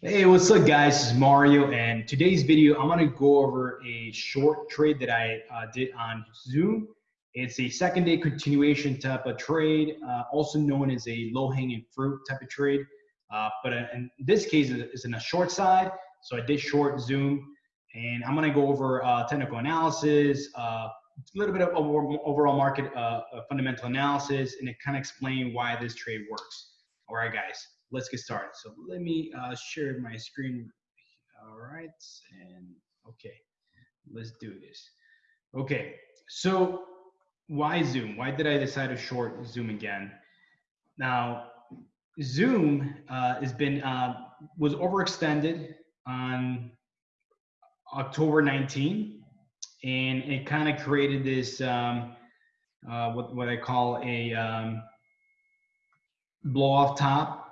Hey, what's up guys? This is Mario and today's video, I'm gonna go over a short trade that I uh, did on Zoom. It's a second day continuation type of trade, uh, also known as a low hanging fruit type of trade. Uh, but uh, in this case, it's in a short side. So I did short Zoom and I'm gonna go over uh, technical analysis, uh, a little bit of overall market fundamental analysis, and it kind of explain why this trade works. All right, guys let's get started. So let me uh, share my screen. All right, and okay, let's do this. Okay, so why Zoom? Why did I decide to short Zoom again? Now, Zoom uh, has been uh, was overextended on October 19, and it kind of created this um, uh, what what I call a um, blow off top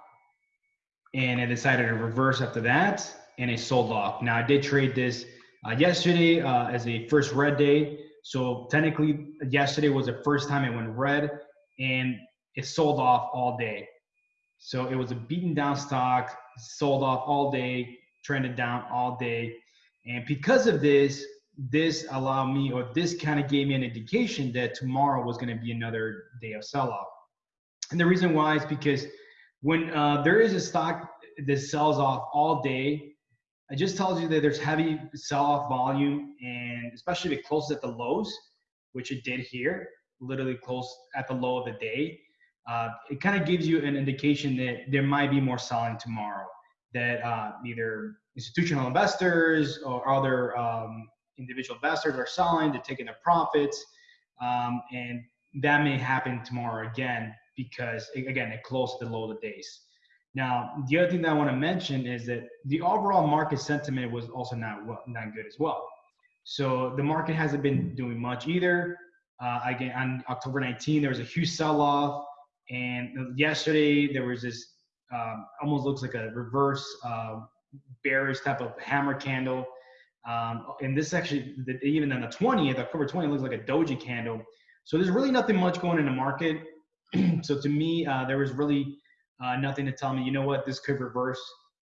and I decided to reverse after that, and I sold off. Now I did trade this uh, yesterday uh, as a first red day, so technically yesterday was the first time it went red, and it sold off all day. So it was a beaten down stock, sold off all day, trended down all day, and because of this, this allowed me, or this kind of gave me an indication that tomorrow was going to be another day of sell off. And the reason why is because when uh, there is a stock that sells off all day, it just tells you that there's heavy sell-off volume, and especially if it closes at the lows, which it did here, literally close at the low of the day. Uh, it kind of gives you an indication that there might be more selling tomorrow. That uh, either institutional investors or other um, individual investors are selling, they're taking their profits, um, and that may happen tomorrow again because again it closed the low of the days. Now, the other thing that I want to mention is that the overall market sentiment was also not not good as well. So the market hasn't been doing much either. Uh, again, on October 19, there was a huge sell-off, and yesterday there was this um, almost looks like a reverse uh, bearish type of hammer candle. Um, and this actually, even on the 20th, October 20th, looks like a doji candle. So there's really nothing much going in the market. so to me, uh, there was really uh, nothing to tell me, you know what, this could reverse,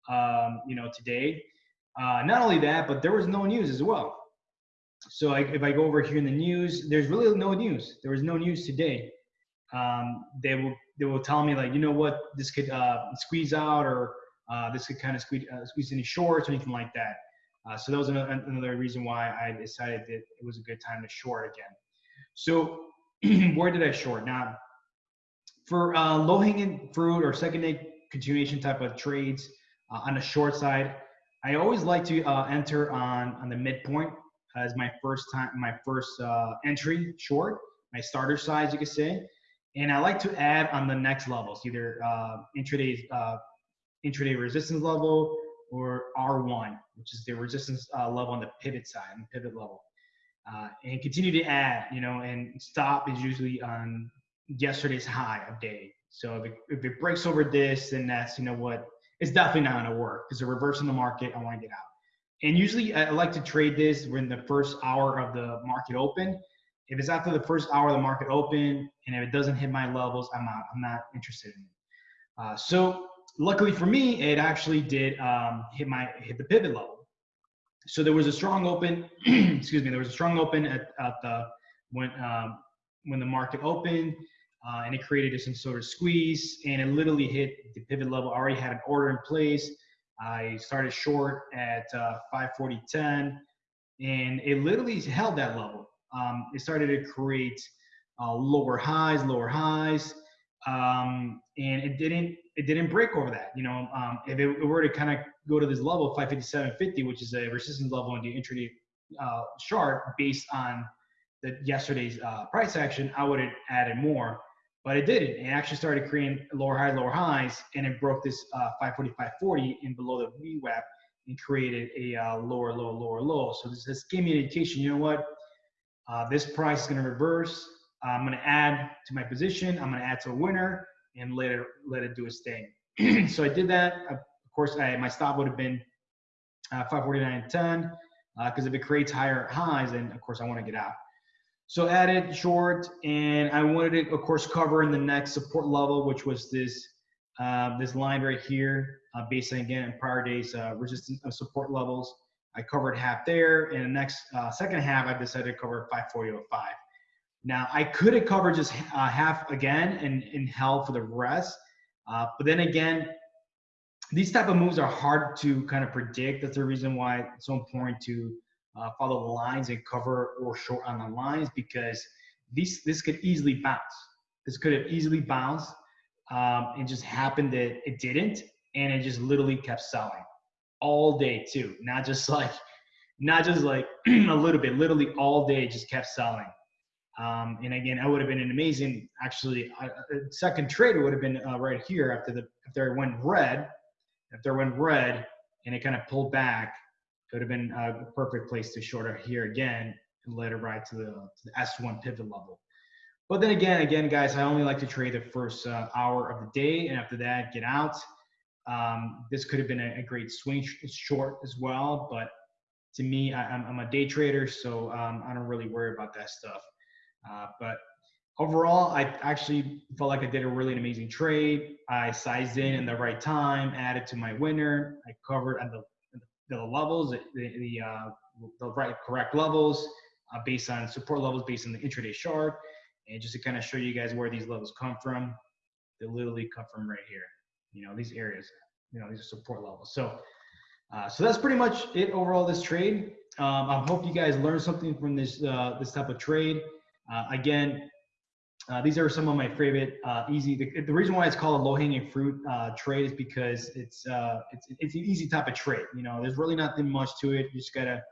um, you know, today. Uh, not only that, but there was no news as well. So I, if I go over here in the news, there's really no news. There was no news today. Um, they will they will tell me like, you know what, this could uh, squeeze out or uh, this could kind of squeeze uh, squeeze any shorts or anything like that. So that was another, another reason why I decided that it was a good time to short again. So where did I short? Now for uh, low hanging fruit or second day continuation type of trades uh, on the short side, I always like to uh, enter on on the midpoint as my first time, my first uh, entry short, my starter size, you could say. And I like to add on the next levels, either uh, intraday uh, intraday resistance level or R1, which is the resistance level on the pivot side, and pivot level. Uh, and continue to add, you know, and stop is usually on yesterday's high of day. So if it, if it breaks over this, then that's, you know what, it's definitely not gonna work because a reverse in the market, I wanna get out. And usually I like to trade this when the first hour of the market open. If it's after the first hour of the market open and if it doesn't hit my levels, I'm not, I'm not interested in it. Uh, so luckily for me, it actually did um, hit my, hit the pivot level. So there was a strong open, excuse me, there was a strong open at, at the, when, um, when the market opened uh, and it created some sort of squeeze and it literally hit the pivot level. I already had an order in place. I started short at uh, 540.10 and it literally held that level. Um, it started to create uh, lower highs, lower highs, um, and it didn't it didn't break over that. You know, um, if it were to kind of go to this level 557.50, which is a resistance level on the intraday uh, chart based on the yesterday's uh, price action, I would have added more but it didn't. It actually started creating lower highs, lower highs, and it broke this uh, 540, in below the VWAP and created a uh, lower, lower, lower, low. So this, this gave me an indication, you know what? Uh, this price is going to reverse. I'm going to add to my position. I'm going to add to a winner and let it, let it do its thing. so I did that. Of course, I, my stop would have been uh, 549.10 because uh, if it creates higher highs, then of course I want to get out. So added short, and I wanted to, of course, cover in the next support level, which was this uh, this line right here, uh, based on again prior days uh, resistance of support levels. I covered half there, and the next uh, second half I decided to cover 540.05. Now I could have covered just uh, half again and, and held for the rest, uh, but then again, these type of moves are hard to kind of predict. That's the reason why it's so important to uh, follow the lines and cover or short on the lines because these this could easily bounce. This could have easily bounced. Um, it just happened that it didn't, and it just literally kept selling all day too. Not just like, not just like a little bit. Literally all day, just kept selling. Um, and again, I would have been an amazing. Actually, a second trade would have been uh, right here after the after it went red. After it went red and it kind of pulled back, it would have been a perfect place to short here again and let it ride to the, to the S1 pivot level. But then again, again, guys, I only like to trade the first uh, hour of the day, and after that, get out. Um, this could have been a, a, great swing short as well, but to me, I, am a day trader, so um, I don't really worry about that stuff. Uh, but overall, I actually felt like I did a really amazing trade. I sized in in the right time, added to my winner. I covered at the, the levels, the, the, uh, the right correct levels uh, based on support levels, based on the intraday chart. And just to kind of show you guys where these levels come from, they literally come from right here. You know, these areas, you know, these are support levels. So, uh, so that's pretty much it overall this trade. Um, I hope you guys learned something from this uh, this type of trade. Uh, again, uh, these are some of my favorite uh, easy. The, the, reason why it's called a low-hanging fruit uh, trade is because it's uh, it's it's an easy type of trade. You know, there's really nothing much to it. You just gotta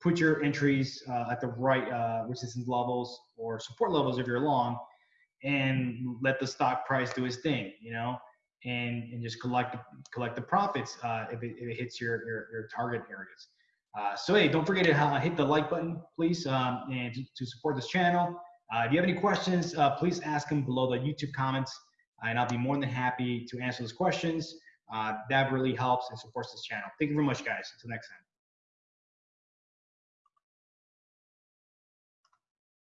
put your entries uh, at the right uh, resistance levels or support levels if you're long, and let the stock price do its thing. You know, and and just collect collect the profits if it, if, it, hits your your, your target areas. so hey, don't forget to hit the like button, please, um, and to, to support this channel. Uh, if you have any questions, uh, please ask them below the YouTube comments, and I'll be more than happy to answer those questions. Uh, that really helps and supports this channel. Thank you very much, guys. Until next time.